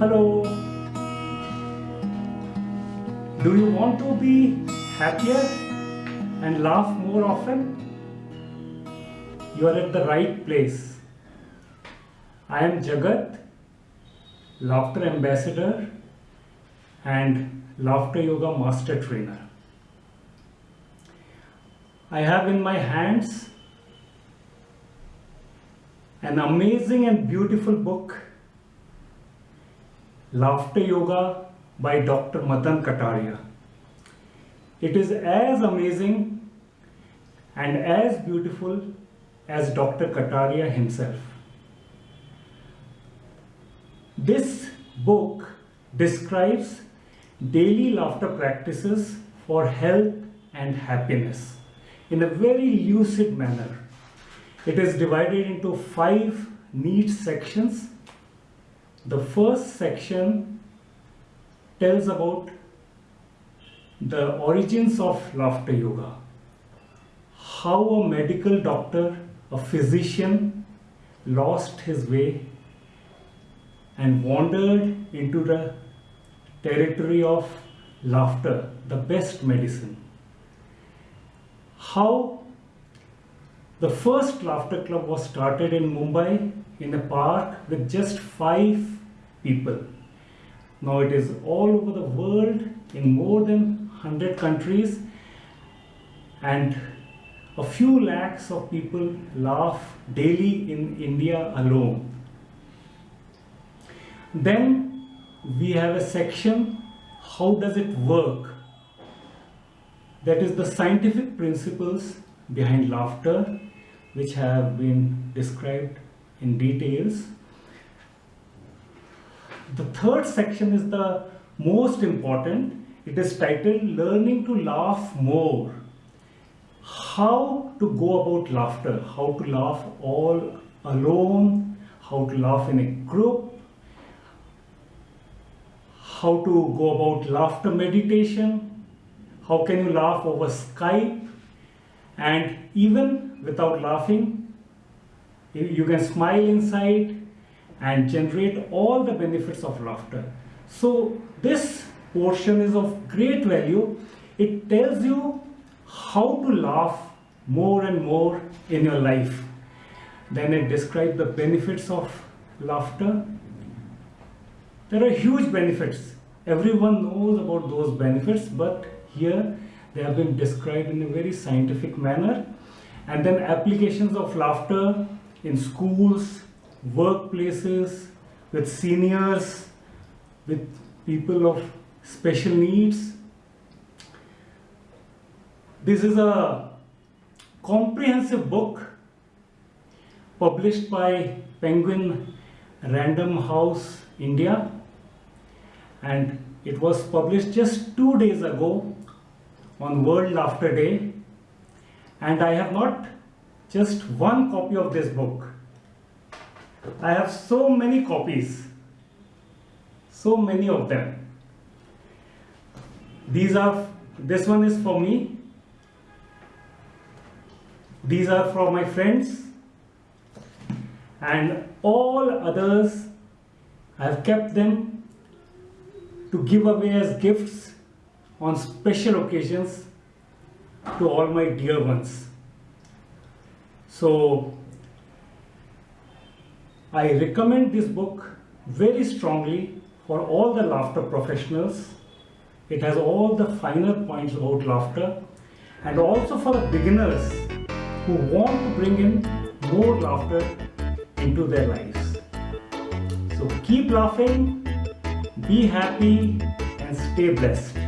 Hello. Do you want to be happier and laugh more often? You are at the right place. I am Jagat, laughter ambassador and laughter yoga master trainer. I have in my hands an amazing and beautiful book Laughter Yoga by Dr. Madan Kataria. It is as amazing and as beautiful as Dr. Kataria himself. This book describes daily laughter practices for health and happiness in a very lucid manner. It is divided into five neat sections the first section tells about the origins of laughter yoga. How a medical doctor, a physician lost his way and wandered into the territory of laughter, the best medicine. How the first laughter club was started in Mumbai in a park with just five people. Now it is all over the world in more than 100 countries and a few lakhs of people laugh daily in India alone. Then we have a section, how does it work? That is the scientific principles behind laughter which have been described in details the third section is the most important. It is titled Learning to Laugh More. How to go about laughter, how to laugh all alone, how to laugh in a group, how to go about laughter meditation, how can you laugh over Skype, and even without laughing, you can smile inside and generate all the benefits of laughter. So this portion is of great value. It tells you how to laugh more and more in your life. Then it describes the benefits of laughter. There are huge benefits. Everyone knows about those benefits, but here they have been described in a very scientific manner. And then applications of laughter in schools, workplaces, with seniors, with people of special needs. This is a comprehensive book published by Penguin Random House India and it was published just two days ago on World Laughter Day and I have not just one copy of this book. I have so many copies, so many of them. These are, this one is for me. These are for my friends. And all others, I have kept them to give away as gifts on special occasions to all my dear ones. So I recommend this book very strongly for all the laughter professionals. It has all the finer points about laughter and also for the beginners who want to bring in more laughter into their lives. So keep laughing, be happy and stay blessed.